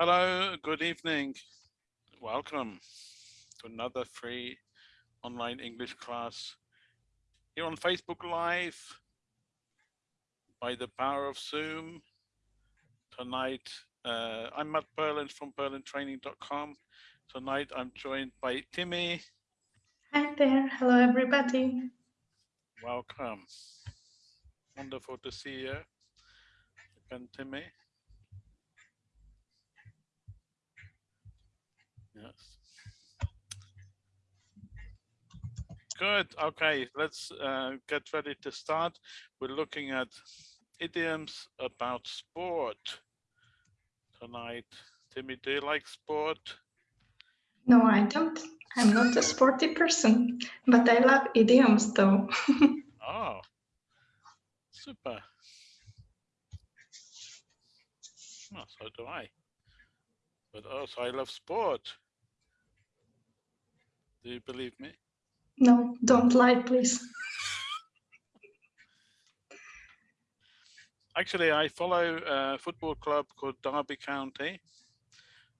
Hello, good evening. Welcome to another free online English class here on Facebook Live by the power of Zoom. Tonight, uh, I'm Matt Berlin from berlintraining.com. Tonight, I'm joined by Timmy. Hi there. Hello, everybody. Welcome. Wonderful to see you again, Timmy. Yes. Good. Okay, let's uh, get ready to start. We're looking at idioms about sport tonight. Timmy, do you like sport? No, I don't. I'm not a sporty person, but I love idioms though. oh, super. So do I. But also I love sport. Do you believe me? No, don't lie, please. Actually, I follow a football club called Derby County.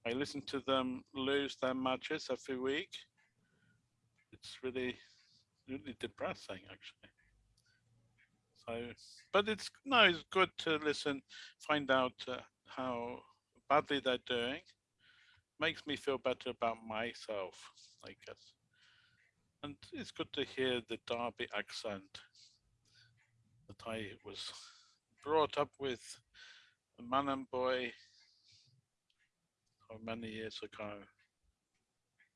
I listen to them lose their matches every week. It's really, really depressing, actually. So, but it's no, it's good to listen, find out uh, how badly they're doing. Makes me feel better about myself, I guess. And it's good to hear the Derby accent that I was brought up with a man and boy so many years ago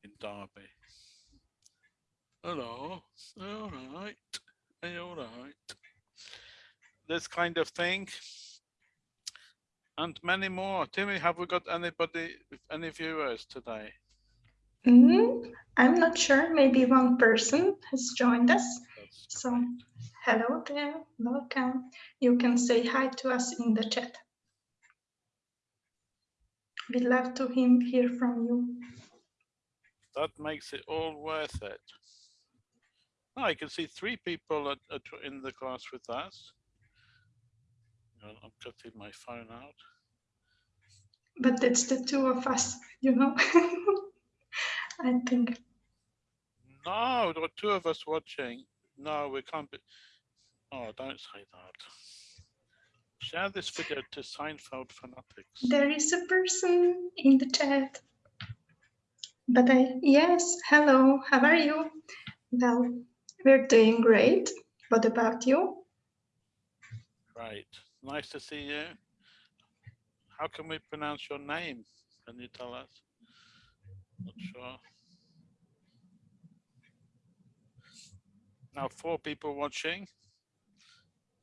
in Derby. Hello, all right, all right. This kind of thing. And many more. Timmy, have we got anybody, any viewers today? Mm. I'm not sure. Maybe one person has joined us. So hello there, welcome. You can say hi to us in the chat. We'd love to hear from you. That makes it all worth it. Oh, I can see three people at, at, in the class with us. I'm cutting my phone out. But it's the two of us, you know. I think. No, there are two of us watching. No, we can't be. Oh, don't say that. Share this video to Seinfeld fanatics. There is a person in the chat. But I, yes, hello, how are you? Well, we're doing great. What about you? Right, nice to see you. How can we pronounce your name? Can you tell us? Not sure. Now four people watching.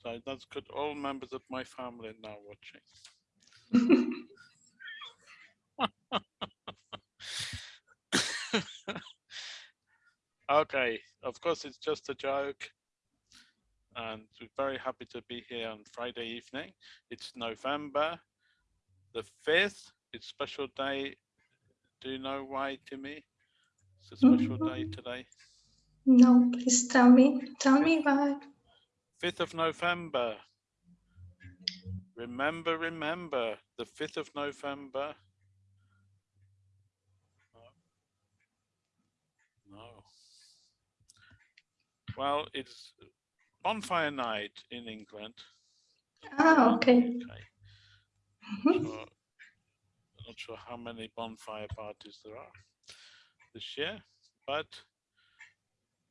So that's good. All members of my family now watching. okay, of course it's just a joke. And we're very happy to be here on Friday evening. It's November the 5th. It's special day. Do you know why, Timmy? It's a special day mm-hmm. today. No, please tell me. Tell me why. 5th of November. Remember, remember, the 5th of November. No. no. Well, it's bonfire night in England. Ah, okay. okay. Mm-hmm. So, not sure how many bonfire parties there are this year, but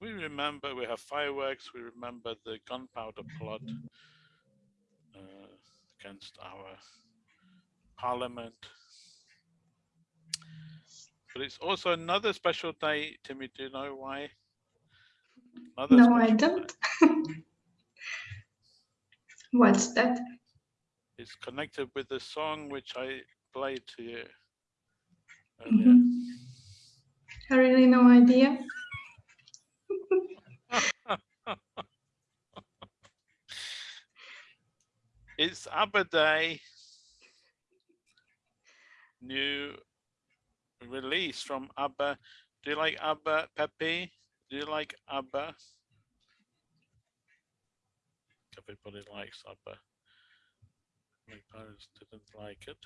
we remember, we have fireworks, we remember the gunpowder plot uh, against our parliament. But it's also another special day, Timmy, do you know why? Another no, I don't. What's that? It's connected with the song which I played to you. Mm -hmm. I really no idea. it's ABBA Day. New release from ABBA. Do you like ABBA, Pepe? Do you like ABBA? Everybody likes ABBA. My parents didn't like it.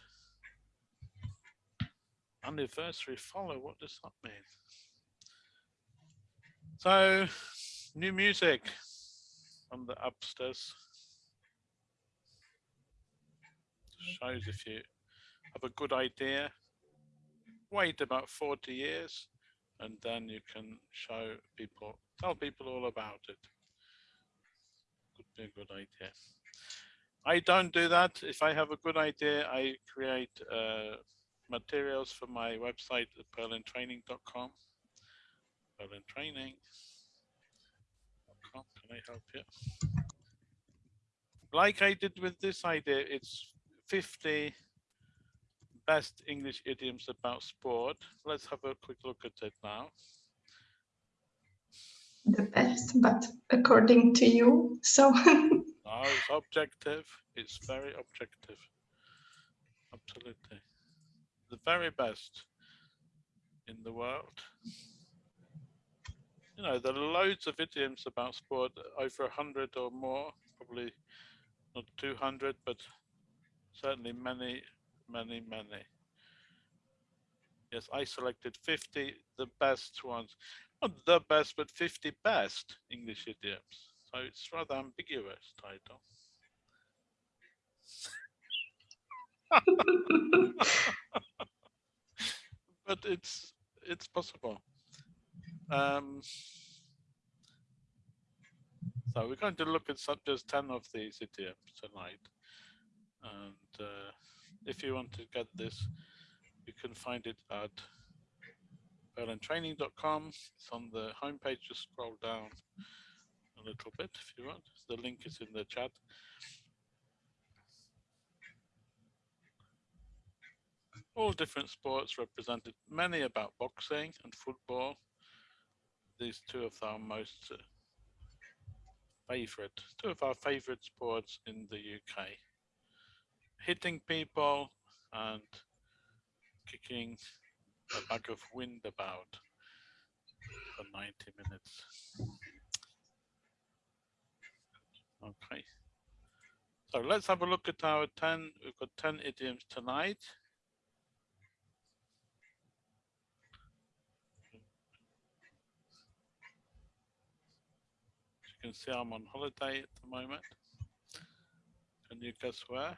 Anniversary follow, what does that mean? So, new music on the upstairs. Shows if you have a good idea, wait about 40 years, and then you can show people, tell people all about it. Could be a good idea. I don't do that. If I have a good idea, I create uh, materials for my website at berlintraining.com. Berlintraining. Can I help you? Like I did with this idea, it's 50 best English idioms about sport. Let's have a quick look at it now. The best, but according to you, so. no, it's objective. It's very objective. Absolutely. The very best in the world. You know, there are loads of idioms about sport, over a hundred or more, probably not 200, but certainly many, many, many. Yes, I selected 50, the best ones. Not the best, but 50 best English idioms. So it's rather ambiguous title. but it's it's possible. Um, so we're going to look at some, just 10 of these idioms tonight. And uh, if you want to get this, you can find it at berlintraining.com. It's on the homepage. Just scroll down a little bit if you want. The link is in the chat. All different sports represented, many about boxing and football. These two of our most uh, favorite, two of our favorite sports in the UK. Hitting people and kicking a bag of wind about for 90 minutes. Okay. So let's have a look at our 10, we've got 10 idioms tonight. Can see, I'm on holiday at the moment. Can you guess where?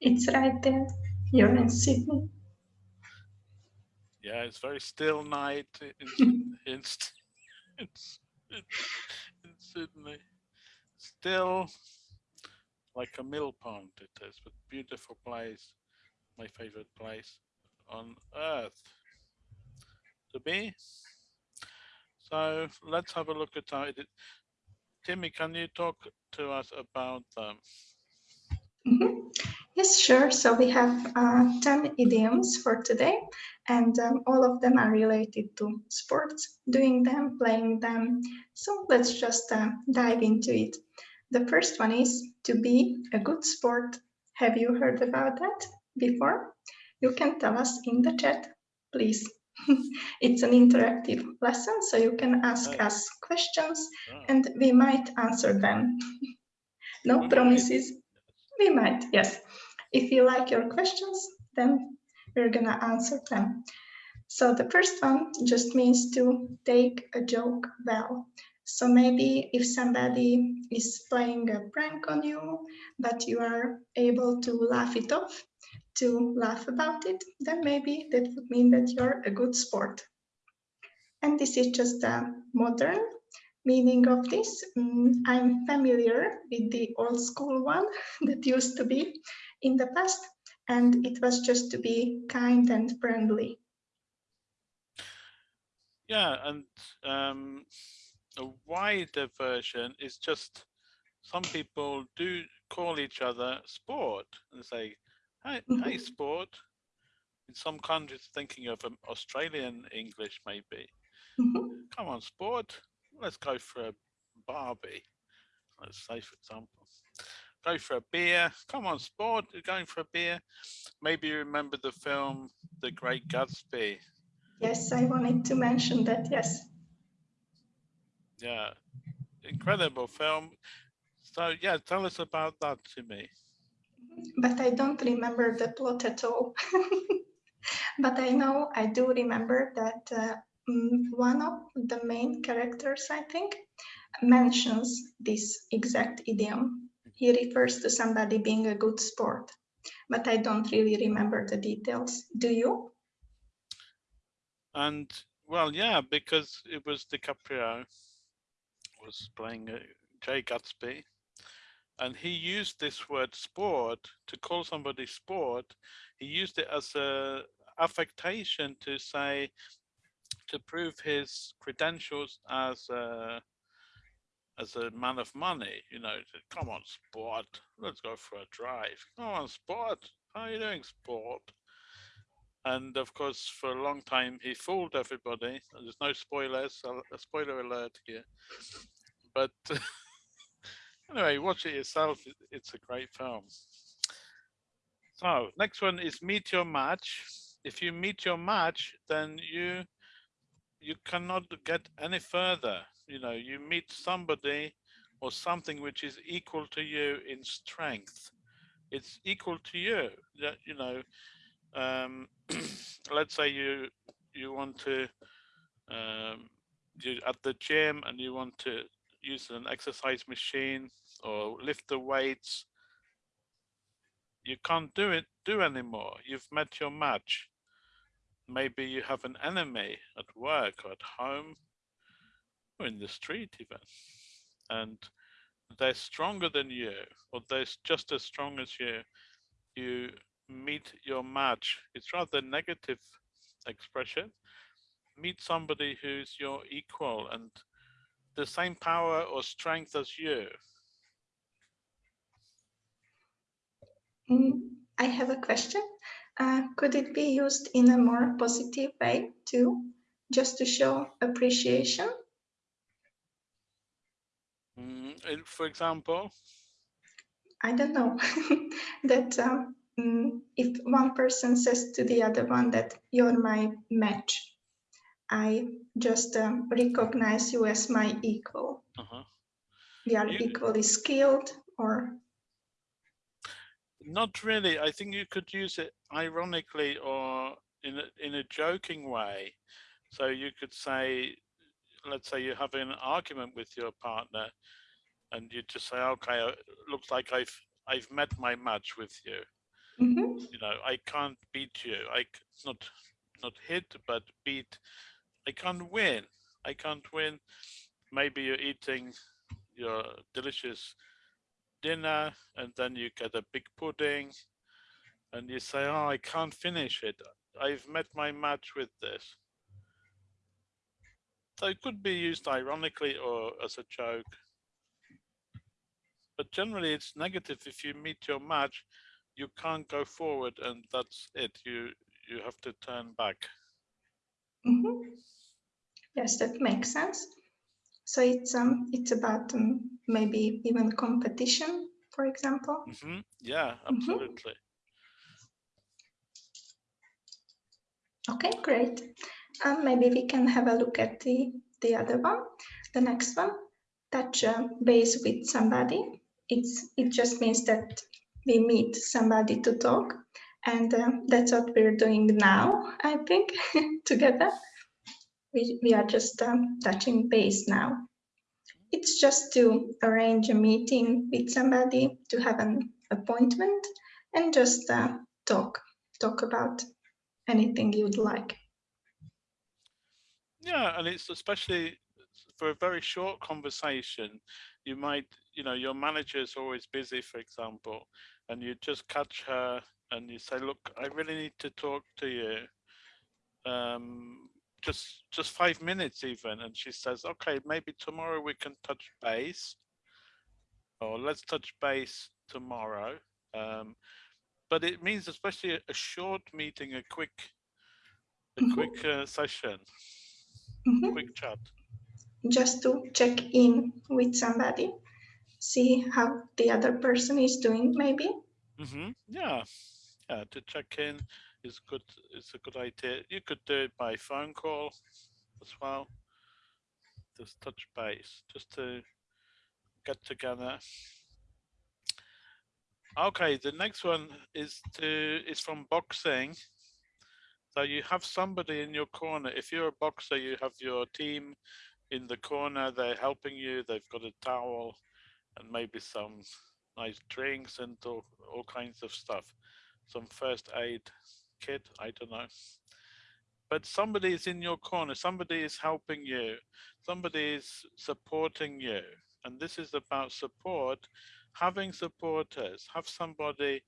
it's right there. You're in Sydney. Yeah, it's very still night in, in, in, in Sydney. Still like a mill pond it is, but beautiful place, my favorite place on earth to be. So let's have a look at it. Timmy, can you talk to us about them? Mm -hmm. Yes, sure. So we have uh, 10 idioms for today, and um, all of them are related to sports, doing them, playing them. So let's just uh, dive into it. The first one is to be a good sport. Have you heard about that before? You can tell us in the chat, please. it's an interactive lesson, so you can ask us questions and we might answer them. no promises. We might, yes. If you like your questions, then we're gonna answer them. So the first one just means to take a joke well. So maybe if somebody is playing a prank on you, but you are able to laugh it off, to laugh about it, then maybe that would mean that you're a good sport. And this is just a modern meaning of this. Mm, I'm familiar with the old school one that used to be in the past, and it was just to be kind and friendly. Yeah, and um, a wider version is just some people do call each other sport and say, hey, mm -hmm. hey sport. In some countries, thinking of um, Australian English, maybe. Mm -hmm. Come on, sport. Let's go for a Barbie. Let's say, for example go for a beer. Come on, sport, you're going for a beer. Maybe you remember the film The Great Gatsby. Yes, I wanted to mention that, yes. Yeah, incredible film. So yeah, tell us about that to me. But I don't remember the plot at all. but I know I do remember that uh, mm, one of the main characters, I think, mentions this exact idiom. He refers to somebody being a good sport, but I don't really remember the details. Do you? And well, yeah, because it was DiCaprio was playing uh, Jay Gatsby, and he used this word sport to call somebody sport. He used it as a affectation to say to prove his credentials as a as a man of money, you know, come on, sport, let's go for a drive. Come on, sport, how are you doing, sport? And of course, for a long time, he fooled everybody. There's no spoilers, a spoiler alert here. But anyway, watch it yourself. It's a great film. So next one is meet your match. If you meet your match, then you you cannot get any further. You know, you meet somebody or something which is equal to you in strength. It's equal to you. That you know, um, let's say you you want to um, you at the gym and you want to use an exercise machine or lift the weights. You can't do it do anymore. You've met your match maybe you have an enemy at work or at home or in the street even and they're stronger than you or they're just as strong as you you meet your match it's rather negative expression meet somebody who's your equal and the same power or strength as you mm, i have a question uh, could it be used in a more positive way too, just to show appreciation? Mm, for example? I don't know. that um, mm, if one person says to the other one that you're my match, I just um, recognize you as my equal. Uh -huh. We are you, equally skilled or not really. I think you could use it ironically or in a, in a joking way. So you could say, let's say you're having an argument with your partner and you just say, okay, it uh, looks like I've, I've met my match with you. Mm -hmm. You know, I can't beat you. I not, not hit, but beat. I can't win. I can't win. Maybe you're eating your delicious dinner and then you get a big pudding and you say, oh, I can't finish it. I've met my match with this. So it could be used ironically or as a joke. But generally it's negative. If you meet your match, you can't go forward and that's it. You you have to turn back. Mm -hmm. Yes, that makes sense. So it's um it's about um, maybe even competition, for example. Mm -hmm. Yeah, mm-hmm. absolutely. Mm -hmm. Okay, great. Um, maybe we can have a look at the the other one, the next one. Touch uh, base with somebody. It's it just means that we meet somebody to talk, and uh, that's what we're doing now. I think together we, we are just um, touching base now. It's just to arrange a meeting with somebody, to have an appointment and just uh, talk, talk about anything you'd like. Yeah, and it's especially for a very short conversation, you might, you know, your manager is always busy, for example, and you just catch her and you say, look, I really need to talk to you. Um, just just five minutes even and she says okay maybe tomorrow we can touch base or let's touch base tomorrow um, but it means especially a, short meeting a quick a mm -hmm. quick uh, session mm -hmm. quick chat just to check in with somebody see how the other person is doing maybe mm -hmm. yeah yeah to check in is good. It's a good idea. You could do it by phone call as well. Just touch base, just to get together. Okay, the next one is to is from boxing. So you have somebody in your corner. If you're a boxer, you have your team in the corner. They're helping you. They've got a towel and maybe some nice drinks and all, all kinds of stuff. Some first aid kit, I don't know. But somebody is in your corner. Somebody is helping you. Somebody is supporting you. And this is about support. Having supporters, have somebody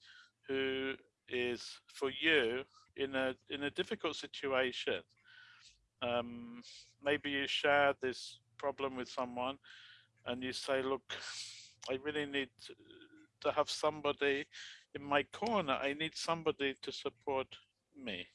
who is for you in a in a difficult situation. Um, maybe you share this problem with someone and you say, look, I really need to have somebody in my corner. I need somebody to support me.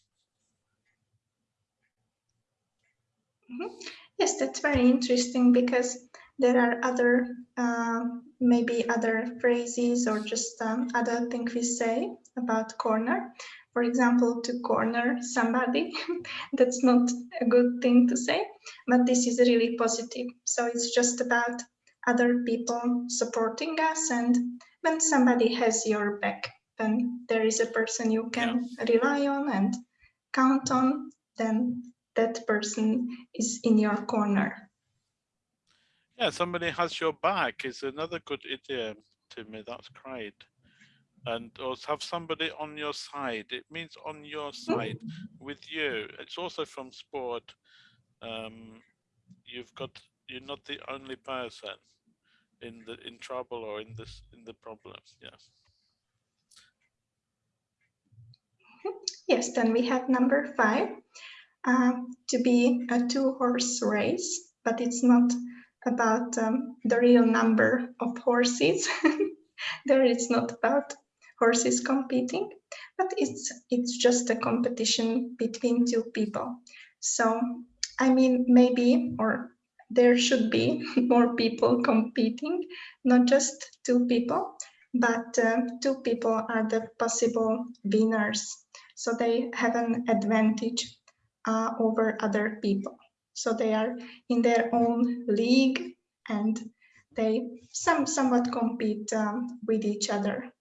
Mm -hmm. Yes, that's very interesting because there are other, uh, maybe other phrases or just um, other things we say about corner. For example, to corner somebody, that's not a good thing to say, but this is really positive. So it's just about other people supporting us and when somebody has your back, then there is a person you can yeah. rely on and count on, then that person is in your corner. Yeah, somebody has your back is another good idea to me. That's great. And also have somebody on your side. It means on your side with you. It's also from sport. Um, you've got you're not the only person in the in trouble or in this in the problems. Yes. Yes, then we have number five um, to be a two horse race, but it's not about um, the real number of horses. there it's not about horses competing, but it's it's just a competition between two people. So I mean maybe or there should be more people competing, not just two people, but uh, two people are the possible winners. So they have an advantage uh, over other people. So they are in their own league and they some somewhat compete um, with each other.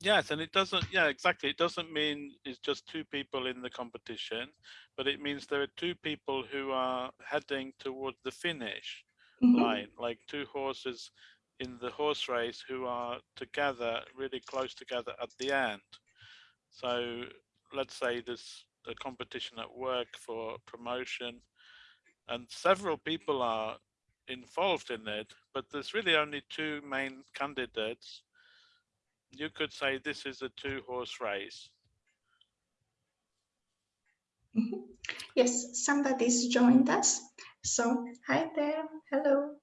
Yes, and it doesn't, yeah, exactly. It doesn't mean it's just two people in the competition, but it means there are two people who are heading towards the finish mm -hmm. line, like two horses in the horse race who are together, really close together at the end. So let's say there's a competition at work for promotion and several people are involved in it, but there's really only two main candidates. You could say this is a two horse race. Mm -hmm. Yes, somebody's joined us. So hi there, hello.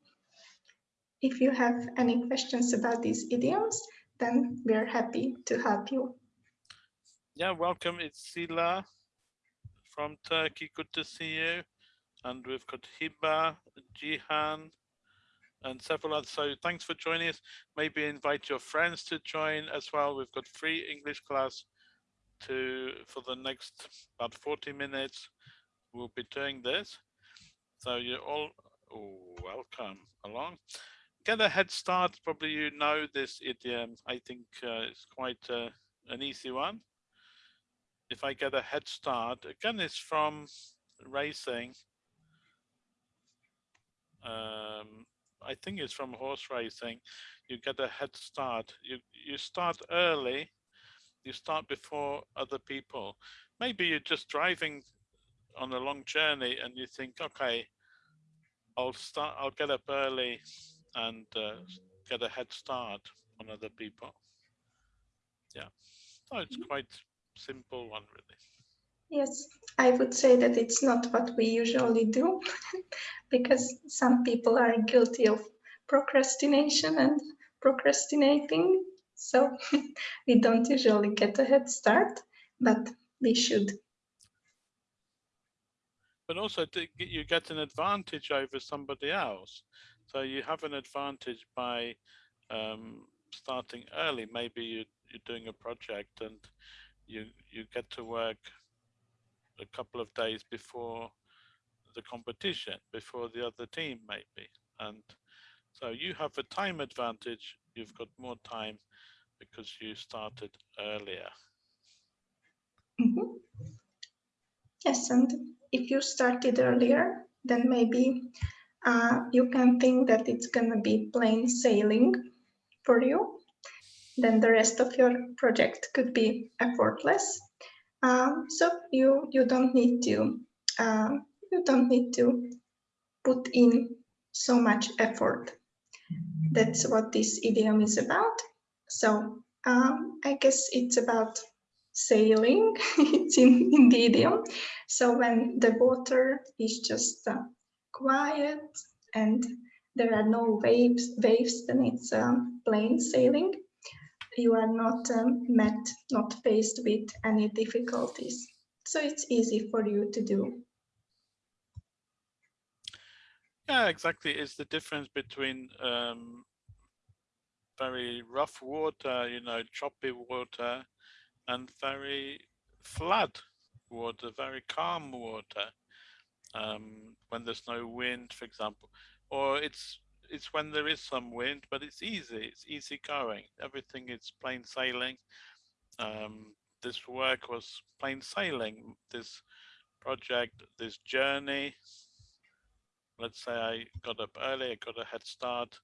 If you have any questions about these idioms, then we're happy to help you. Yeah, welcome. It's Sila from Turkey. Good to see you. And we've got Hiba, Jihan, and several others. So thanks for joining us. Maybe invite your friends to join as well. We've got free English class to for the next about 40 minutes. We'll be doing this. So you're all oh, welcome along. Get a head start. Probably you know this idiom. I think uh, it's quite uh, an easy one if I get a head start, again, it's from racing. Um, I think it's from horse racing. You get a head start. You you start early. You start before other people. Maybe you're just driving on a long journey and you think, okay, I'll start. I'll get up early and uh, get a head start on other people. Yeah, so it's mm-hmm. quite simple one really. Yes, I would say that it's not what we usually do because some people are guilty of procrastination and procrastinating. So we don't usually get a head start, but we should. But also you get an advantage over somebody else. So you have an advantage by um, starting early. Maybe you, you're doing a project and you you get to work a couple of days before the competition, before the other team maybe, and So you have a time advantage. You've got more time because you started earlier. Mhm. Yes, and if you started earlier, then maybe uh, you can think that it's gonna be plain sailing for you. Then the rest of your project could be effortless. Um, so you you don't need to um, you don't need to put in so much effort. That's what this idiom is about. So um, I guess it's about sailing. it's in, in the idiom. So when the water is just uh, quiet and there are no waves, waves then it's um, plain sailing. You are not um, met, not faced with any difficulties. So it's easy for you to do. Yeah, exactly. It's the difference between um, very rough water, you know, choppy water, and very flat water, very calm water. Um, when there's no wind, for example, or it's it's when there is some wind, but it's easy. It's easy going. Everything is plain sailing. Um, this work was plain sailing. This project, this journey, let's say I got up early, I got a head start,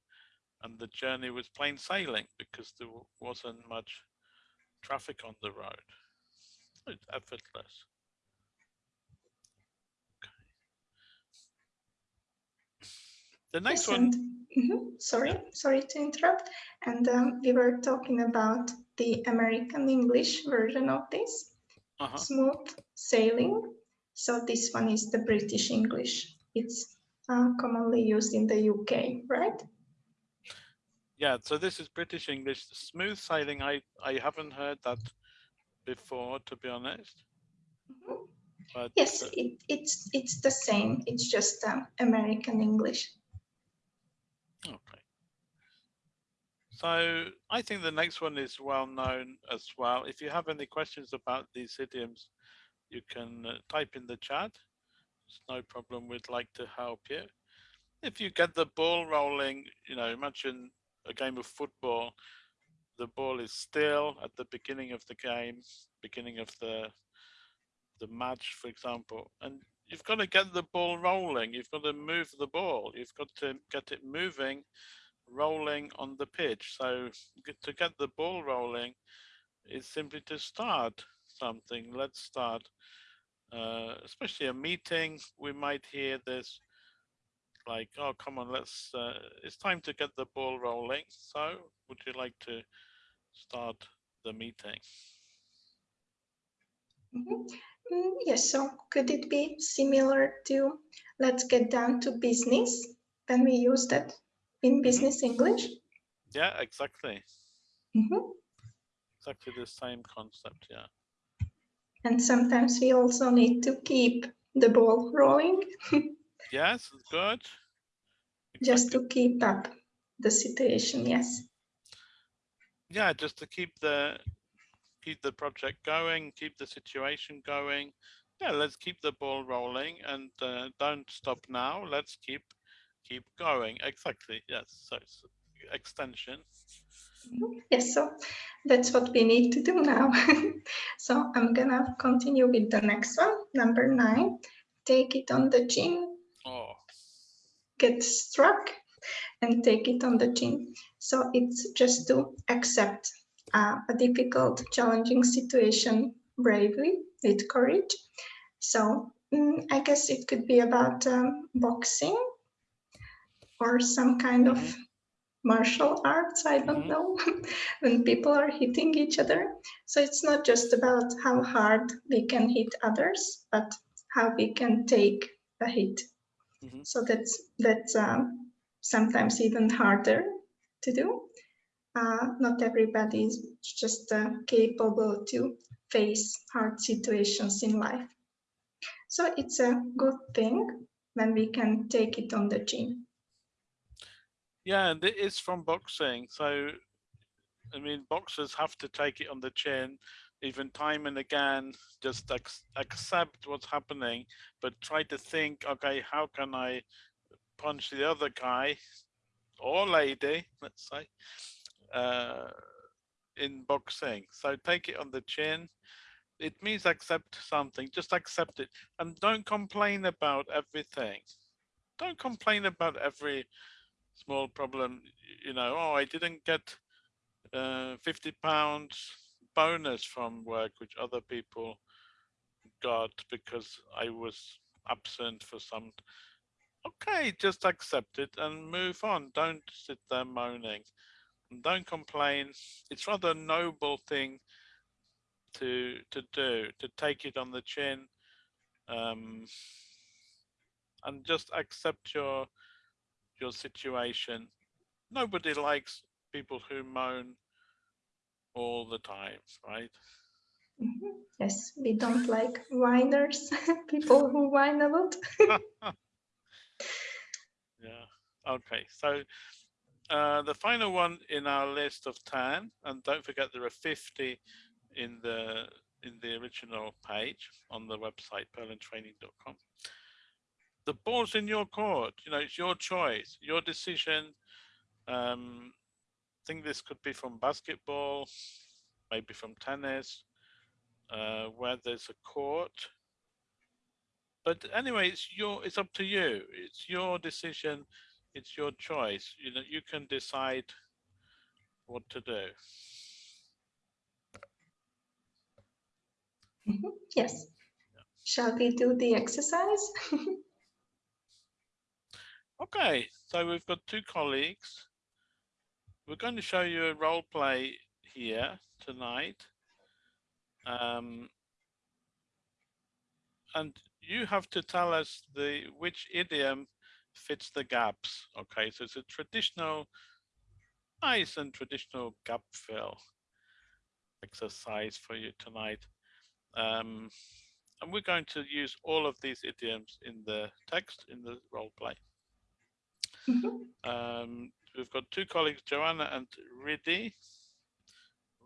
and the journey was plain sailing because there wasn't much traffic on the road. It's effortless. The next Yes, one, and, mhm, sorry, sorry to interrupt. And um, we were talking about the American English version of this, uh -huh. smooth sailing. So this one is the British English. It's uh, commonly used in the UK, right? Yeah, so this is British English. Smooth sailing, I, I haven't heard that before, to be honest. Mm -hmm. But, yes, uh, it, it's it's the same. It's just um, American English. Okay. So I think the next one is well known as well. If you have any questions about these idioms, you can uh, type in the chat. It's no problem. We'd like to help you. If you get the ball rolling, you know, imagine a game of football. The ball is still at the beginning of the game, beginning of the the match, for example, and you've got to get the ball rolling. You've got to move the ball. You've got to get it moving, rolling on the pitch. So to get the ball rolling is simply to start something. Let's start uh, especially a meeting, we might hear this like, oh, come on, let's, uh, it's time to get the ball rolling. So would you like to start the meeting? Mm -hmm. mm, yes, so could it be similar to let's get down to business? Then we use that in business mm. English? Yeah, exactly. -hmm. Exactly the same concept, yeah. And sometimes we also need to keep the ball rolling. yes, good. Exactly. Just to keep up the situation, yes. Yeah, just to keep the keep the project going, keep the situation going. Yeah, let's keep the ball rolling and uh, don't stop now. Let's keep keep going. Exactly. Yes. So extension. Yes, so that's what we need to do now. so I'm gonna continue with the next one, number nine. Take it on the chin. Oh. Get struck and take it on the chin. So it's just to accept uh, a difficult, challenging situation bravely, with courage. So mm, I guess it could be about um, boxing or some kind of mm-hmm martial arts, I don't mm -hmm. know, when people are hitting each other. So it's not just about how hard we can hit others, but how we can take a hit. Mm -hmm. So that's that's um, sometimes even harder to do. Uh, not everybody is just uh, capable to face hard situations in life. So it's a good thing when we can take it on the chin. Yeah, and it is from boxing. So, I mean, boxers have to take it on the chin, even time and again, just ac accept what's happening, but try to think, okay, how can I punch the other guy or lady, let's say, uh, in boxing. So take it on the chin. It means accept something, just accept it and don't complain about everything. Don't complain about every small problem, you know, oh, I didn't get uh, 50 pounds bonus from work, which other people got because I was absent for some okay just accept it and move on. Don't sit there moaning. And don't complain. It's rather a noble thing to to do to take it on the chin um, and just accept your your situation nobody likes people who moan all the time right Mm -hmm. Yes, we don't like whiners, people who whine a lot. yeah, okay. So uh, the final one in our list of 10, and don't forget there are 50 in the in the original page on the website berlintraining.com. The ball's in your court, you know, it's your choice, your decision. Um, I think this could be from basketball, maybe from tennis, uh, where there's a court. But anyway, it's your it's up to you. It's your decision. It's your choice. You know, you can decide what to do. Mm -hmm. Yes. Yeah. Shall we do the exercise? okay, so we've got two colleagues. We're going to show you a role play here tonight. Um, and you have to tell us the which idiom fits the gaps. Okay, so it's a traditional, nice and traditional gap fill exercise for you tonight. Um, and we're going to use all of these idioms in the text in the role play. Mm -hmm. um, we've got two colleagues, Joanna and Ridhi.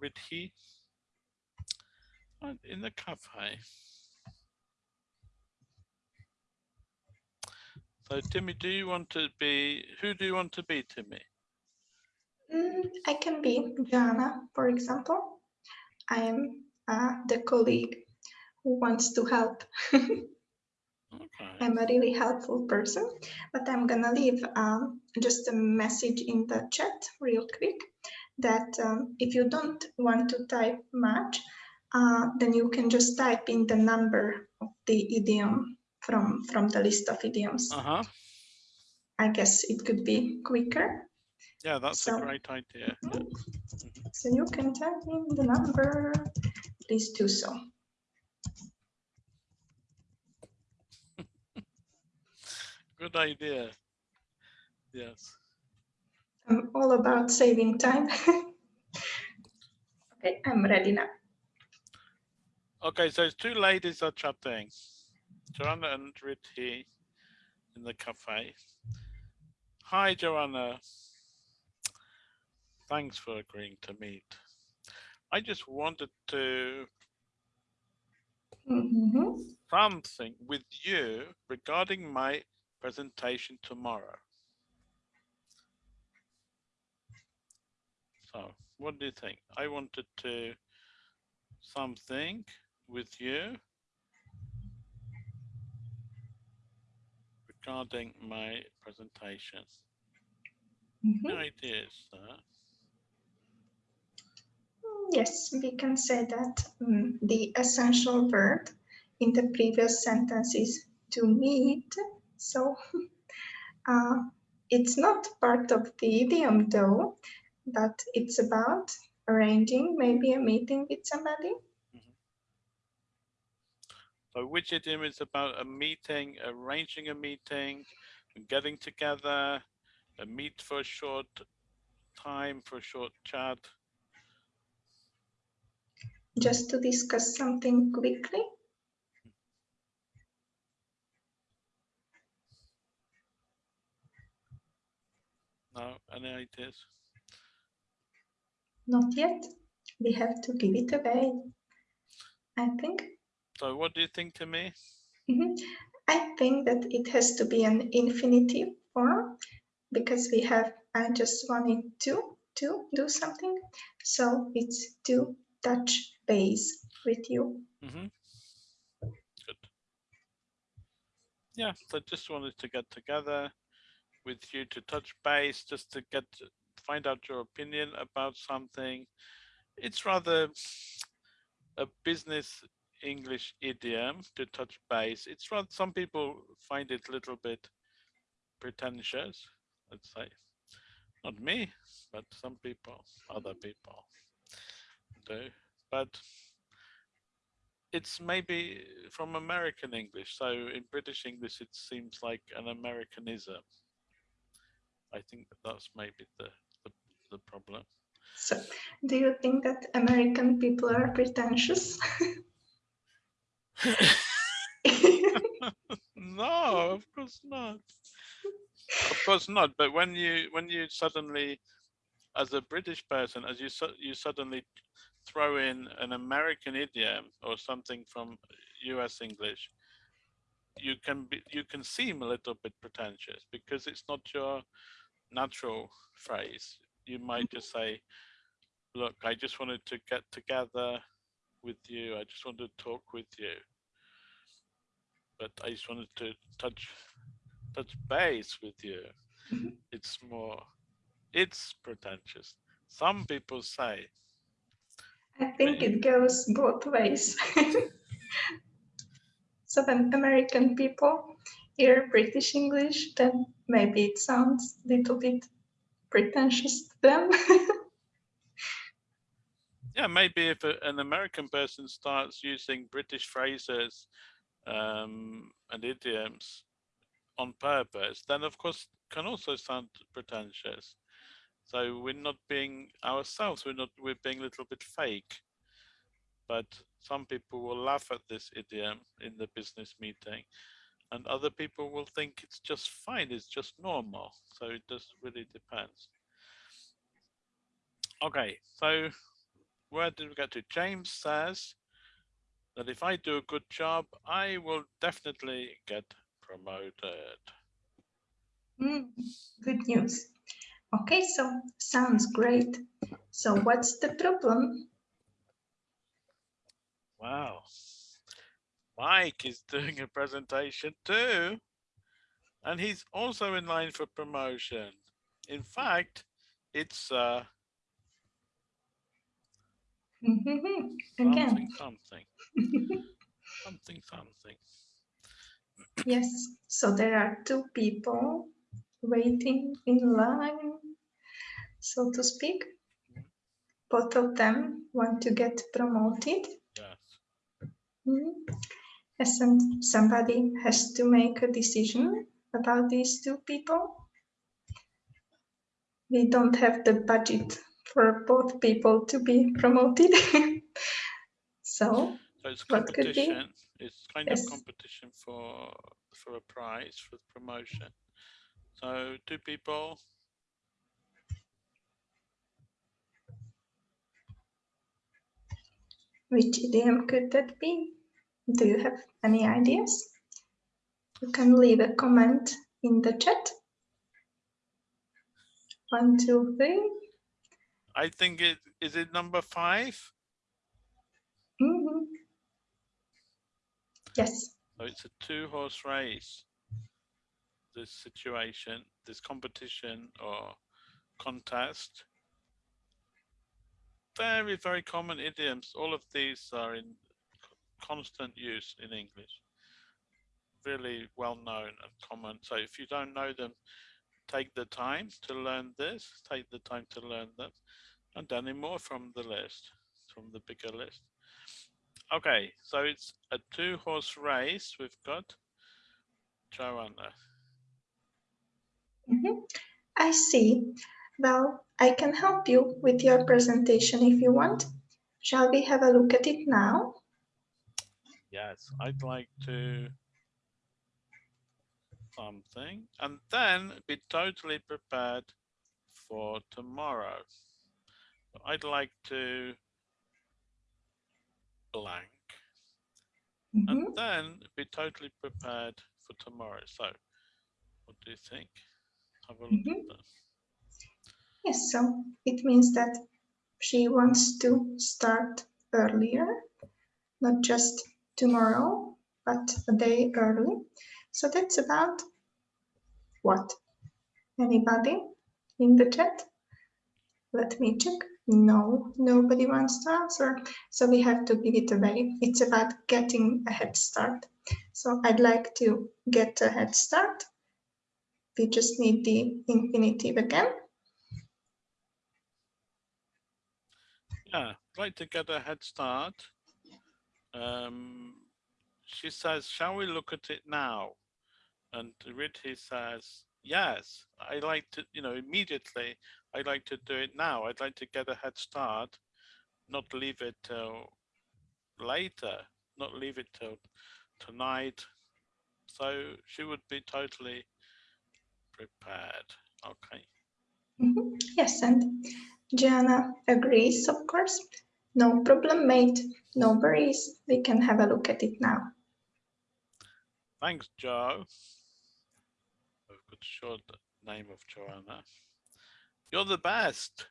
Ridhi in the cafe. So Timmy, do you want to be, who do you want to be, Timmy? Mm, I can be Joanna, for example. I am uh, the colleague who wants to help. I'm a really helpful person, but I'm gonna leave um, just a message in the chat real quick that um, if you don't want to type much, uh, then you can just type in the number of the idiom from, from the list of idioms. Uh -huh. I guess it could be quicker. Yeah, that's so, a great idea. Mm -hmm. So you can type in the number, please do so. Good idea. Yes. I'm all about saving time. okay, I'm ready now. Okay, so it's two ladies are chatting. Joanna and Ridhi in the cafe. Hi, Joanna. Thanks for agreeing to meet. I just wanted to mm -hmm. something with you regarding my presentation tomorrow. So what do you think? I wanted to something with you regarding my presentation. Mm -hmm. Ideas there? Yes, we can say that um, the essential verb in the previous sentence is to meet. So uh, it's not part of the idiom though, but it's about arranging maybe a meeting with somebody so which idiom is about a meeting, arranging a meeting, getting together, a meet for a short time, for a short chat? Just to discuss something quickly. No, any ideas? Not yet. We have to give it away. I think so what do you think to me? Mm -hmm. I think that it has to be an infinitive form because we have I just wanted to to do something. So it's to touch base with you. Mm -hmm. Good. Yeah, so just wanted to get together with you to touch base, just to get find out your opinion about something. It's rather a business English idiom to touch base. It's some people find it a little bit pretentious, let's say. Not me, but some people, other people do. But it's maybe from American English. So in British English, it seems like an Americanism. I think that that's maybe the, the, the problem. So do you think that American people are pretentious? no, of course not. Of course not. But when you when you suddenly, as a British person, as you you suddenly throw in an American idiom or something from U.S. English, you can be you can seem a little bit pretentious because it's not your natural phrase. You might just say, "Look, I just wanted to get together with you. I just wanted to talk with you." but I just wanted to touch touch base with you. Mhm. It's more, it's pretentious. Some people say, I think it goes both ways. so when American people hear British English, then maybe it sounds a little bit pretentious to them. yeah, maybe if a, an American person starts using British phrases um, and idioms on purpose, then of course can also sound pretentious. So we're not being ourselves. We're not. We're being a little bit fake. But some people will laugh at this idiom in the business meeting, and other people will think it's just fine. It's just normal. So it just really depends. Okay, so where did we get to? James says that if I do a good job, I will definitely get promoted. Mm, good news. Okay, so sounds great. So what's the problem? Wow. Mike is doing a presentation too. And he's also in line for promotion. In fact, it's uh, something, something, something, something. yes. So there are two people waiting in line, so to speak. Both of them want to get promoted. Yes. Mhm. And somebody has to make a decision about these two people. We don't have the budget for both people to be promoted. so, So it's What could be? competition. It's kind Yes. of competition for for a prize for promotion. So two people. which idiom could that be? Do you have any ideas? You can leave a comment in the chat. One, two, three. I think it is it number five. Mhm. Yes. So it's a two horse race. This situation, this competition or contest. Very, very common idioms. All of these are in constant use in English. Really well known and common. So if you don't know them, take the time to learn this, take the time to learn them, and any more from the list, from the bigger list. Okay, so it's a two horse race. We've got Joanna. Mhm. I see. Well, I can help you with your presentation if you want. Shall we have a look at it now? Yes, I'd like to something and then be totally prepared for tomorrow. I'd like to blank Mhm. and then be totally prepared for tomorrow. So what do you think? Have a look Mhm. at this. Yes, so it means that she wants to start earlier, not just tomorrow, but a day early. So that's about what? Anybody in the chat? Let me check. No, nobody wants to answer. So we have to give it away. It's about getting a head start. So I'd like to get a head start. We just need the infinitive again. Yeah, I'd like to get a head start. Um, she says, shall we look at it now? And Riddhi says, yes, I like to, you know, immediately, I'd like to do it now. I'd like to get a head start, not leave it till later, not leave it till tonight. So she would be totally prepared. Okay. Mm -hmm. Yes, and Joanna agrees, of course. No problem, mate. No worries. We can have a look at it now. Thanks, Joe. I've got short name of Joanna. You're the best.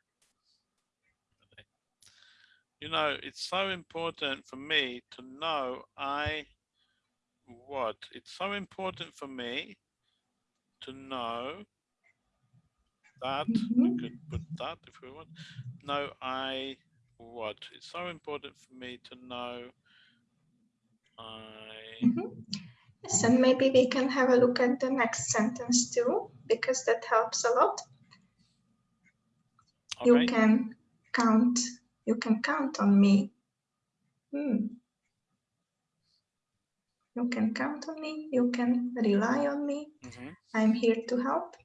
You know, it's so important for me to know I what? It's so important for me to know that mm -hmm. we mm-hmm. could put that if we want. No, I what? It's so important for me to know I mm -hmm. Yes, and maybe we can have a look at the next sentence too, because that helps a lot. Okay. You can count, you can count on me. Hmm. You can count on me, you can rely on me. Mm -hmm. I'm here to help.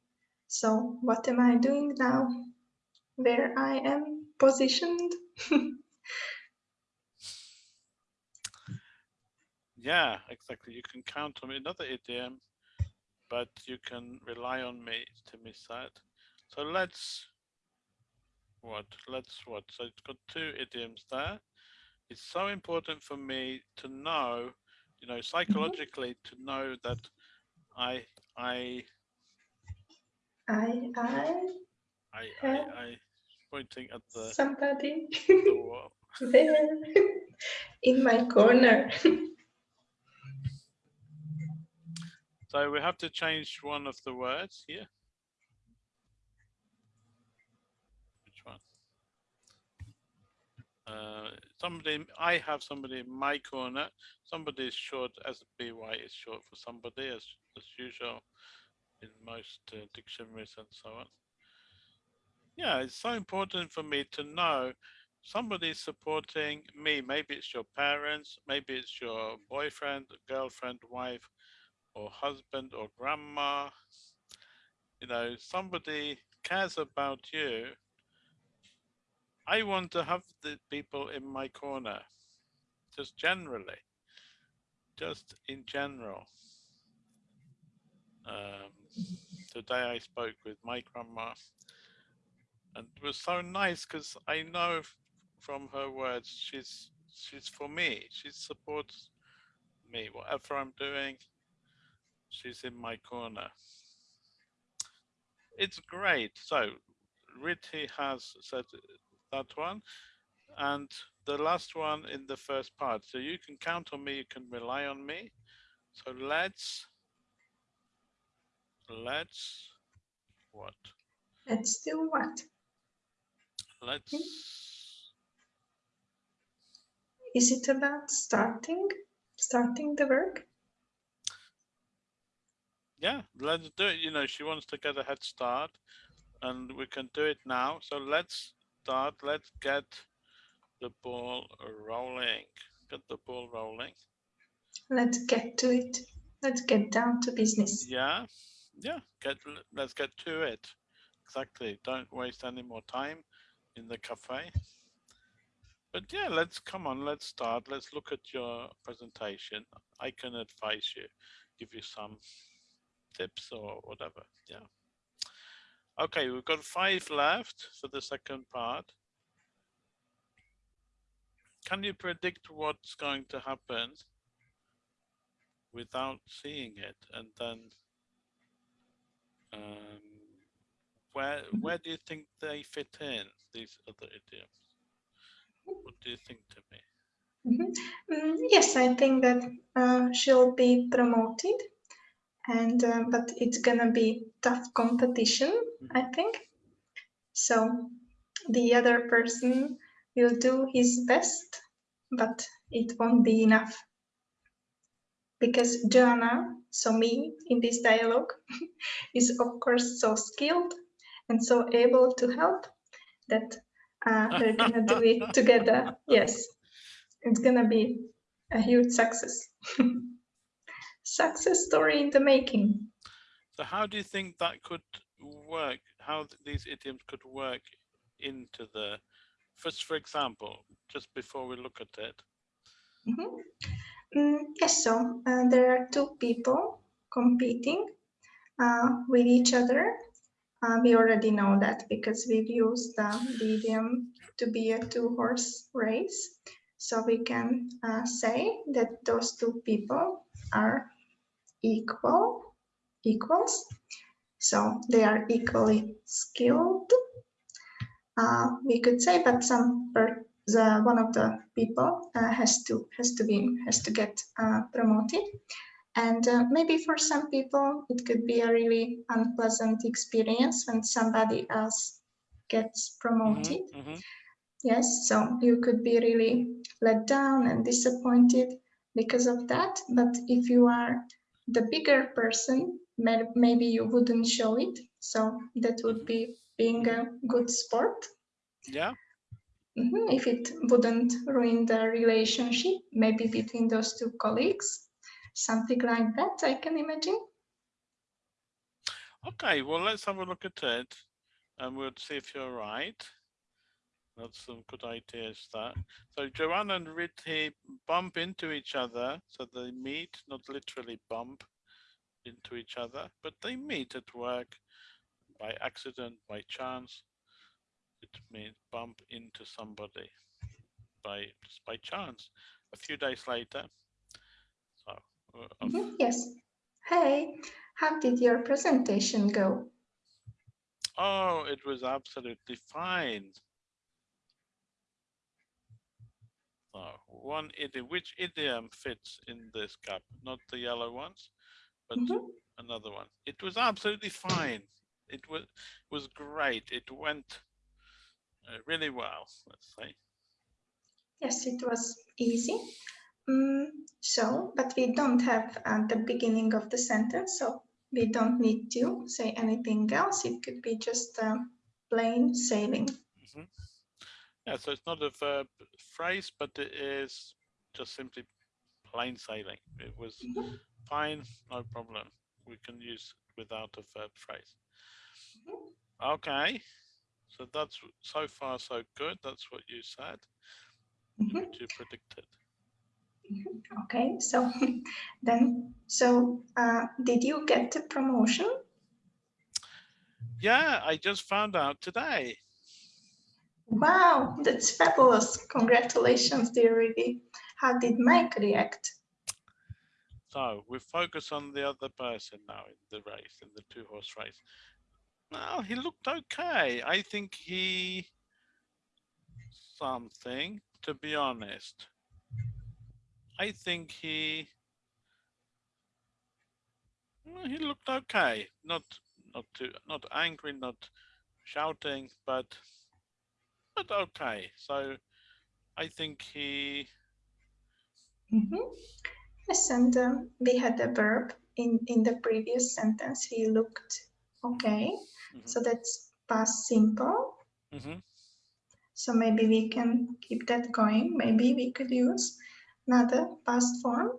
So what am I doing now? Where I am positioned? yeah, exactly. You can count on me. Another idiom, but you can rely on me, to miss that. So let's what? Let's what? So it's got two idioms there. It's so important for me to know, you know, mm-hmm. psychologically to know that I I I, I, I, I, I pointing at the somebody the there in my corner. so we have to change one of the words here. Which one? Uh, somebody, I have somebody in my corner. Somebody is short as by is short for somebody as as usual in most uh, dictionaries and so on. Yeah, it's so important for me to know somebody's supporting me. Maybe it's your parents, maybe it's your boyfriend, girlfriend, wife, or husband, or grandma. You know, somebody cares about you. I want to have the people in my corner, just generally, just in general. Um, today I spoke with my grandma and it was so nice because I know from her words she's she's for me. She supports me. Whatever I'm doing she's in my corner. It's great. So Riddhi has said that one and the last one in the first part. So you can count on me you can rely on me. So let's let's what? Let's do what? Let's. Is it about starting? Starting the work? Yeah, let's do it. You know, she wants to get a head start and we can do it now. So let's start. Let's get the ball rolling. Get the ball rolling. Let's get to it. Let's get down to business. Yeah yeah, get let's get to it. Exactly. Don't waste any more time in the cafe. But yeah, let's come on, let's start. Let's look at your presentation. I can advise you, give you some tips or whatever. Yeah. Okay, we've got five left for the second part. Can you predict what's going to happen without seeing it and then um, where Mhm. where do you think they fit in these other idioms? What do you think to me? Mhm. Mm, yes, I think that uh, she'll be promoted, and uh, but it's gonna be tough competition. I think so. The other person will do his best, but it won't be enough because Joanna, so me in this dialogue, is of course so skilled and so able to help that uh, we're gonna do it together. Yes, it's gonna be a huge success. success story in the making. So how do you think that could work? How th- these idioms could work into the first, for example, just before we look at it. Mhm. Mm, yes, so uh, there are two people competing uh, with each other. Uh, we already know that because we've used the medium to be a two horse race. So we can uh, say that those two people are equal, equals. So they are equally skilled. Uh, we could say, but some per, the one of the people uh, has to has to be has to get uh, promoted and uh, maybe for some people it could be a really unpleasant experience when somebody else gets promoted. Mhm, mhm. yes so you could be really let down and disappointed because of that. But if you are the bigger person maybe you wouldn't show it. So that would be being a good sport. Yeah, Mhm, If it wouldn't ruin the relationship, maybe between those two colleagues, something like that, I can imagine. okay, well, let's have a look at it and we'll see if you're right. That's some good ideas that. So Joanna and Riddhi bump into each other, so they meet, not literally bump into each other, but they meet at work by accident, by chance. It means bump into somebody by just by chance. A few days later, of- Mhm, Yes. Hey, how did your presentation go? oh, it was absolutely fine. So one idiom, which idiom fits in this cup? Not the yellow ones, but Mhm, another one. It was absolutely fine. It was was great. It went uh, really well. Let's say. Yes, it was easy. Mm, so, but we don't have uh, the beginning of the sentence, so we don't need to say anything else. It could be just um, plain sailing. Mhm. Yeah, so it's not a verb phrase, but it is just simply plain sailing. It was Mhm, fine, no problem. We can use without a verb phrase. mhm. Okay, so that's so far so good. That's what you said, Mhm. what you predicted. Okay, so then, so uh, did you get the promotion? Yeah, I just found out today. Wow, that's fabulous. Congratulations, dear Ruby. How did Mike react? So we focus on the other person now in the race, in the two horse race. Well, he looked okay. I think he something, to be honest. I think he he looked okay. Not not too not angry, not shouting, but but okay. So I think he Mhm. Yes, and um, we had a verb in, in the previous sentence. He looked okay. mhm, So that's past simple. Mm -hmm. So maybe we can keep that going. Maybe we could use another past form.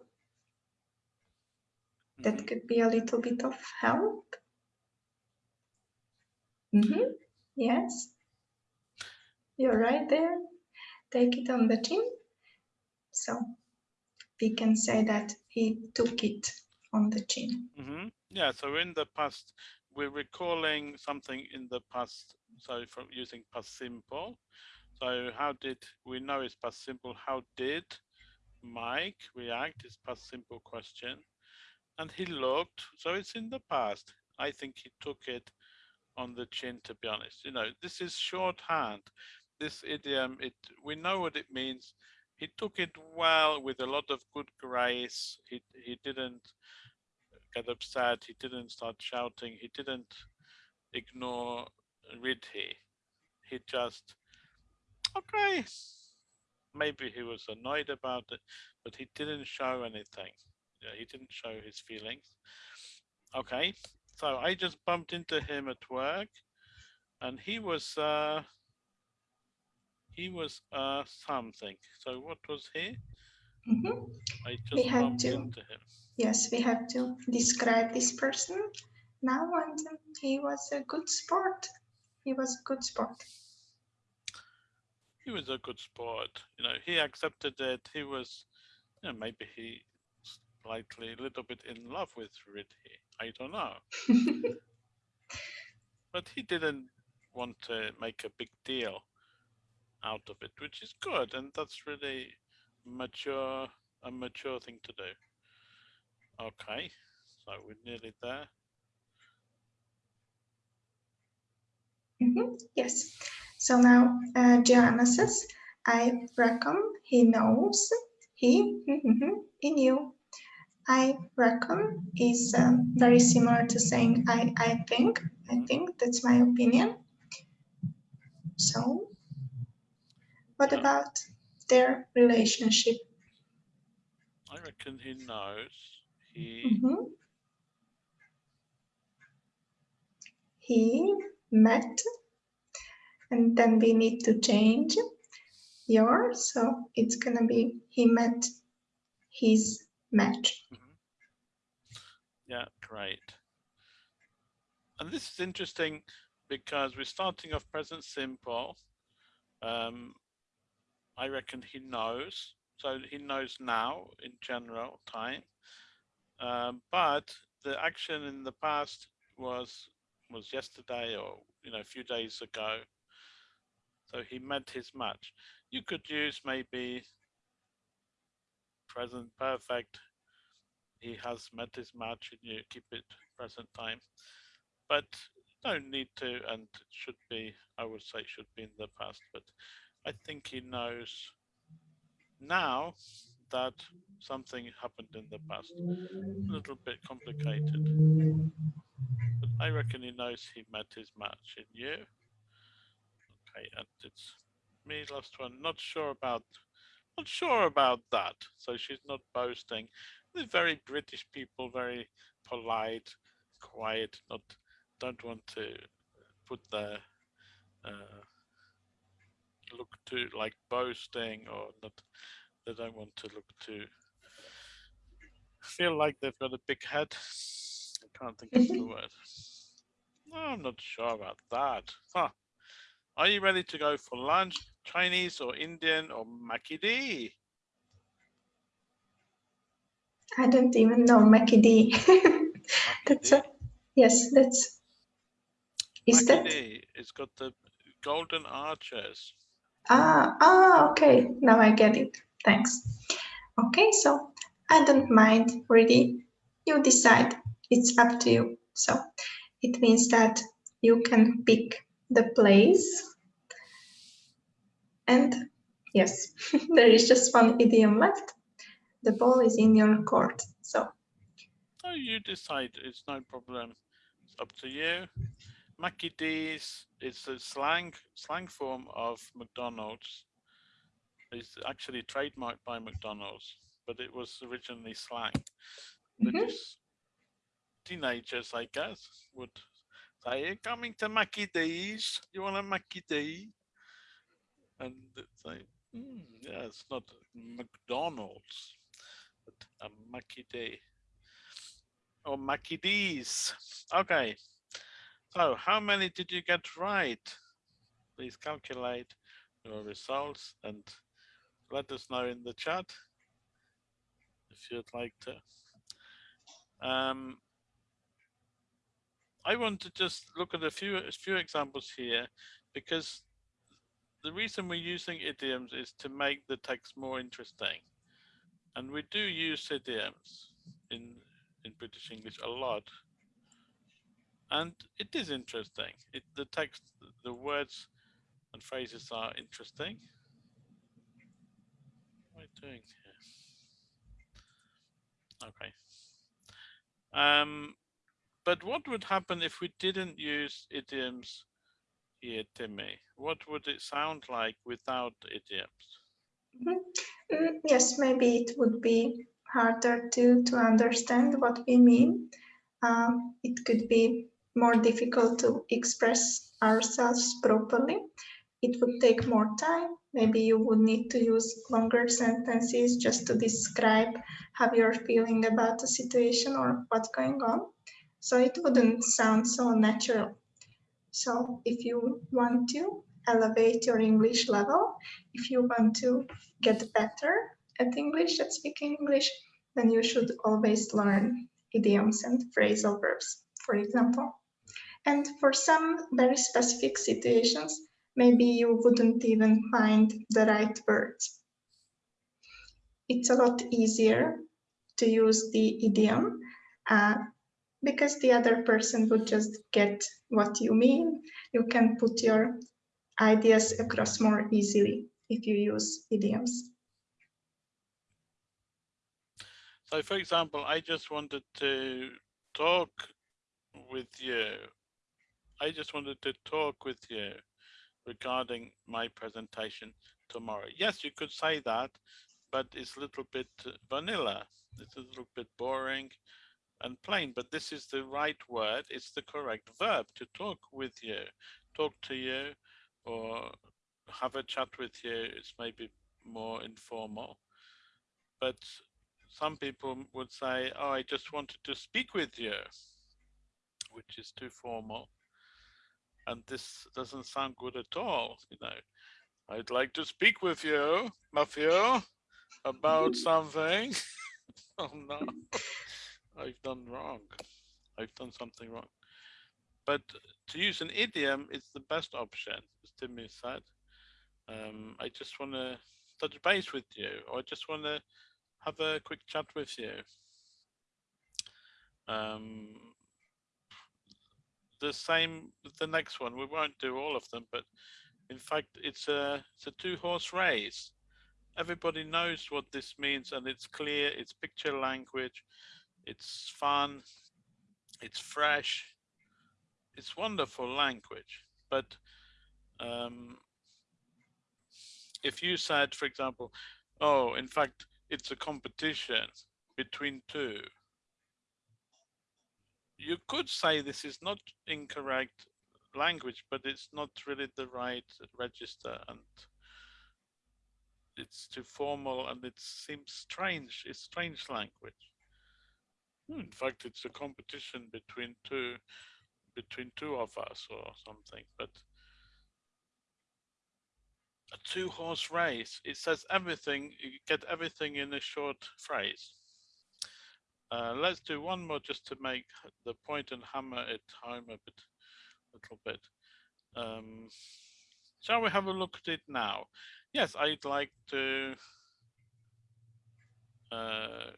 That mhm. could be a little bit of help. Mm -hmm. Yes. You're right there. Take it on the chin. So we can say that he took it on the chin. Mm -hmm. Yeah, so in the past, we're recalling something in the past, so from using past simple. So how did, we know it's past simple, how did Mike react is past simple question. And he looked, so it's in the past. I think he took it on the chin, to be honest. You know, this is shorthand. This idiom, it we know what it means. He took it well with a lot of good grace. He he didn't get upset. He didn't start shouting. He didn't ignore Riddhi. He just okay. Maybe he was annoyed about it, but he didn't show anything. Yeah, he didn't show his feelings. Okay, so I just bumped into him at work, and he was uh, he was uh, something. So what was he? Mm -hmm. I just had bumped to. into him. Yes, we have to describe this person now, and he was a good sport. He was a good sport. He was a good sport. You know, he accepted it. He was, you know, maybe he slightly a little bit in love with Riddhi. I don't know. but he didn't want to make a big deal out of it, which is good, and that's really mature a mature thing to do. Okay, so we're nearly there. Mm -hmm. Yes. So now uh, Joanna says, I reckon he knows. He, mm -hmm, he knew. I reckon is um, very similar to saying I, I think. I think that's my opinion. So, what about their relationship? I reckon he knows. He. Mm -hmm. He met, and then we need to change your. So it's gonna be he met his match. Mm -hmm. Yeah, great. And this is interesting because we're starting off present simple. Um, I reckon he knows. So he knows now in general time. Um, but the action in the past was was yesterday or you know a few days ago. So he met his match. You could use maybe present perfect. He has met his match and you keep it present time. But don't need to and should be, I would say should be in the past, but I think he knows now that something happened in the past. A little bit complicated. But I reckon he knows he met his match in you. And it's me last one. Not sure about not sure about that. So she's not boasting. They're very British people, very polite, quiet, not don't want to put the uh, look too like boasting or not they don't want to look too feel like they've got a big head i can't think of the word no i'm not sure about that huh. Are you ready to go for lunch chinese or indian or Mackie i don't even know Mackie that's a yes that's is that it's got the golden arches Ah, ah, okay. Now I get it. Thanks. Okay, so I don't mind really. You decide. It's up to you. So it means that you can pick the place. And yes, there is just one idiom left. The ball is in your court. So. Oh, you decide. It's no problem. It's up to you. Mackie D's is a slang slang form of McDonald's. It's actually trademarked by McDonald's, but it was originally slang. Mm -hmm. teenagers, I guess, would say, coming to Mackie D's, you want a Mackie D? And say, mm, yeah, it's not McDonald's, but a Mackie D. Or Mackie D's. Okay. So how many did you get right? Please calculate your results and let us know in the chat if you'd like to. Um, I want to just look at a few a few examples here because the reason we're using idioms is to make the text more interesting. And we do use idioms in in British English a lot. and it is interesting. It, the text, the words and phrases are interesting. What am I doing here? Okay. Um, but what would happen if we didn't use idioms here, Timmy? What would it sound like without idioms? Mm -hmm. mm, yes, maybe it would be harder to, to understand what we mean. Um, it could be more difficult to express ourselves properly. It would take more time. Maybe you would need to use longer sentences just to describe how you're feeling about the situation or what's going on. So it wouldn't sound so natural. So if you want to elevate your English level, if you want to get better at English, at speaking English, then you should always learn idioms and phrasal verbs, for example. And for some very specific situations, maybe you wouldn't even find the right words. It's a lot easier to use the idiom uh, because the other person would just get what you mean. You can put your ideas across more easily if you use idioms. So for example, I just wanted to talk with you. I just wanted to talk with you regarding my presentation tomorrow. Yes, you could say that, but it's a little bit vanilla. It's a little bit boring and plain, but this is the right word. It's the correct verb to talk with you, talk to you or have a chat with you. It's maybe more informal, but some people would say, oh, I just wanted to speak with you, which is too formal. And this doesn't sound good at all, you know. I'd like to speak with you, Matthew, about something. oh no, I've done wrong. I've done something wrong. But to use an idiom is the best option, as Timmy said. Um, I just want to touch base with you, or I just want to have a quick chat with you. Um, the same the next one. We won't do all of them, but in fact, it's a it's a two horse race. Everybody knows what this means, and it's clear. It's picture language. It's fun. It's fresh. It's wonderful language. But um, if you said, for example, oh, in fact, it's a competition between two. You could say this is not incorrect language, but it's not really the right register and it's too formal and it seems strange. It's strange language. Hmm, in fact, it's a competition between two between two of us or something, but a two horse race. It says everything, you get everything in a short phrase. Uh, let's do one more just to make the point and hammer it home a bit, a little bit. Um, shall we have a look at it now? Yes, I'd like to uh,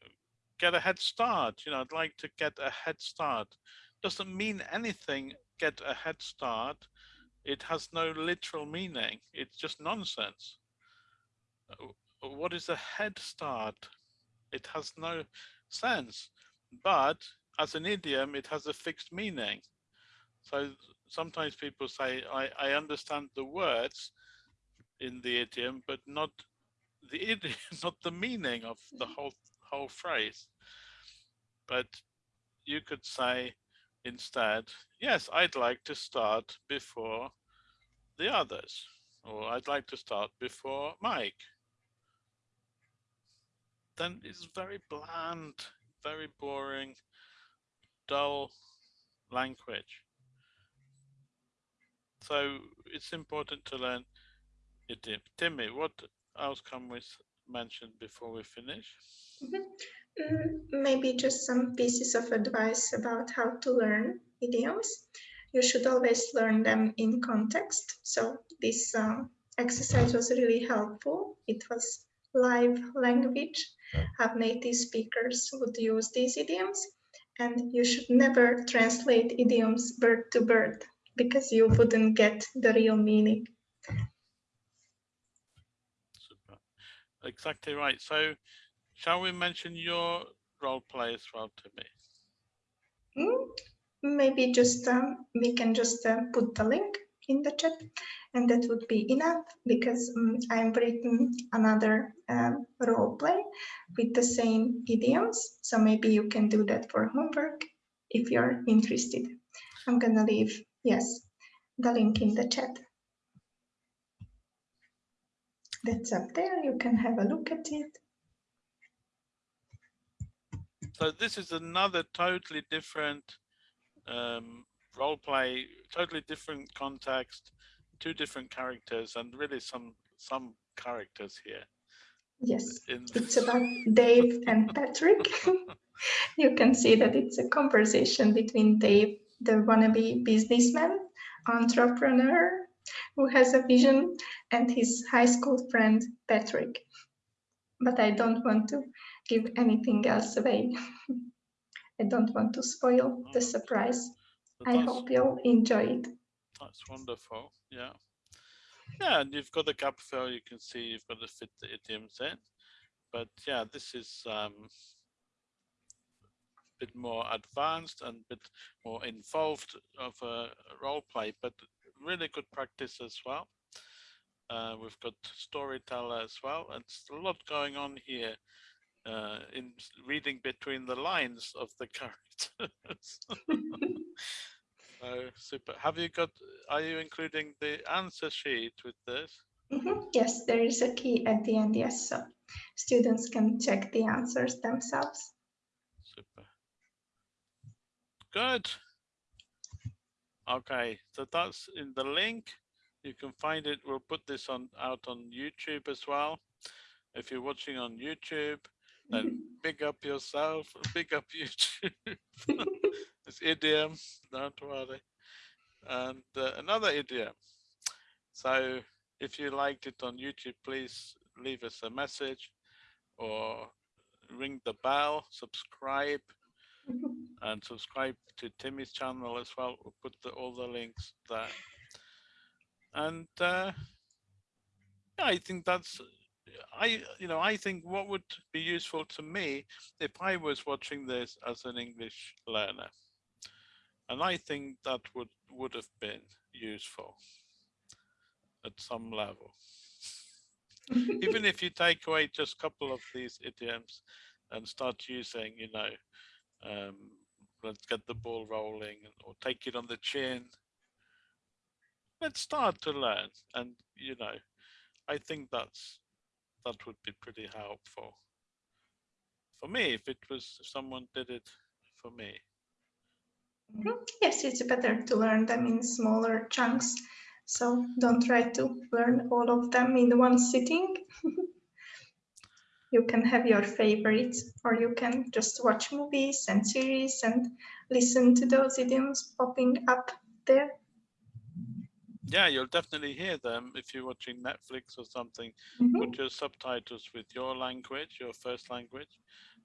get a head start. You know, I'd like to get a head start. Doesn't mean anything, get a head start it has no literal meaning. It's just nonsense. Uh, what is a head start? It has no sense, but as an idiom, it has a fixed meaning. So sometimes people say, I, I understand the words in the idiom, but not the idiom, not the meaning of the whole whole phrase. But you could say, instead, yes, I'd like to start before the others, or I'd like to start before Mike. Then it's very bland, very boring, dull language. So it's important to learn it. Timmy, what else can we mention before we finish? Mm -hmm. Mm, maybe just some pieces of advice about how to learn idioms. You should always learn them in context. So this um, exercise was really helpful. It was live language. Have native speakers would use these idioms And you should never translate idioms bird to bird because you wouldn't get the real meaning. Super. Exactly right. So shall we mention your role play as well Timmy? Mm, maybe just um, we can just uh, put the link in the chat and that would be enough because um, I've written another um, role play with the same idioms. So maybe you can do that for homework if you're interested. I'm gonna leave, yes, the link in the chat. That's up there, you can have a look at it. So this is another totally different um, role play, totally different context, two different characters, and really some some characters here. Yes, it's about Dave and Patrick. you can see that it's a conversation between Dave, the wannabe businessman, entrepreneur, who has a vision, and his high school friend, Patrick. But I don't want to give anything else away. I don't want to spoil the surprise. I hope you'll enjoy it. That's wonderful. Yeah. Yeah, and you've got the gap fill, you can see you've got to fit the idioms in. But yeah, this is um, a bit more advanced and a bit more involved of a role play, but really good practice as well. Uh, we've got storyteller as well. It's a lot going on here uh, in reading between the lines of the characters. so super. Have you got, are you including the answer sheet with this? Mm -hmm. Yes, there is a key at the end, yes. So students can check the answers themselves. Super. Good. Okay, so that's in the link. You can find it. We'll put this on out on YouTube as well. If you're watching on YouTube, then big up yourself, big up YouTube. it's idiom, don't worry. And uh, another idiom. So if you liked it on YouTube, please leave us a message or ring the bell, subscribe, and subscribe to Timmy's channel as well. We'll put the, all the links there. And uh, I think that's I, you know, I think what would be useful to me if I was watching this as an English learner, and I think that would would have been useful at some level. Even if you take away just a couple of these idioms and start using, you know, um, let's get the ball rolling or take it on the chin. Let's start to learn. And, you know, I think that's that would be pretty helpful for me if it was if someone did it for me. Mm -hmm. Yes, it's better to learn them in smaller chunks. So don't try to learn all of them in one sitting. you can have your favorites or you can just watch movies and series and listen to those idioms popping up there yeah, you'll definitely hear them if you're watching Netflix or something. Mm -hmm. Put your subtitles with your language, your first language,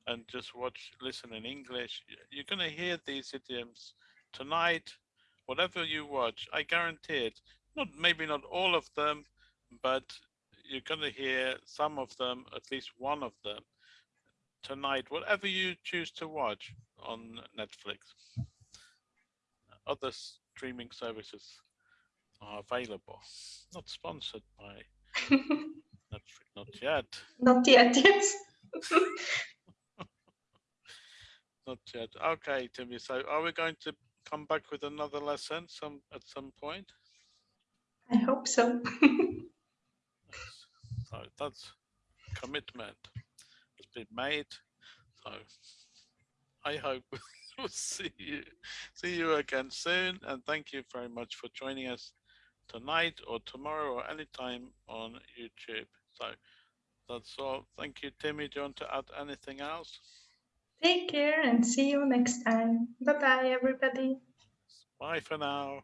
and just watch, listen in English. You're going to hear these idioms tonight, whatever you watch. I guarantee it. Not maybe not all of them, but you're going to hear some of them, at least one of them, tonight. Whatever you choose to watch on Netflix, other streaming services are available. Not sponsored by Netflix, not yet. Not yet, yes. not yet. Okay, Timmy. So are we going to come back with another lesson some at some point? I hope so. so that's commitment has been made. So I hope we'll see you see you again soon and thank you very much for joining us tonight or tomorrow or anytime on YouTube. So that's all. Thank you, Timmy. Do you want to add anything else? Take care and see you next time. Bye-bye, everybody. Bye for now.